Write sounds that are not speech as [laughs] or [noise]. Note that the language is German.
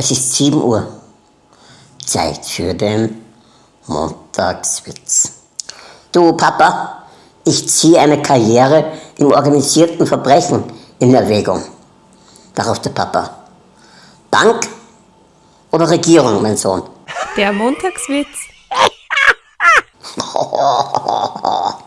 Es ist 7 Uhr. Zeit für den Montagswitz. Du, Papa, ich ziehe eine Karriere im organisierten Verbrechen in Erwägung. Darauf der Papa. Bank oder Regierung, mein Sohn? Der Montagswitz. [laughs]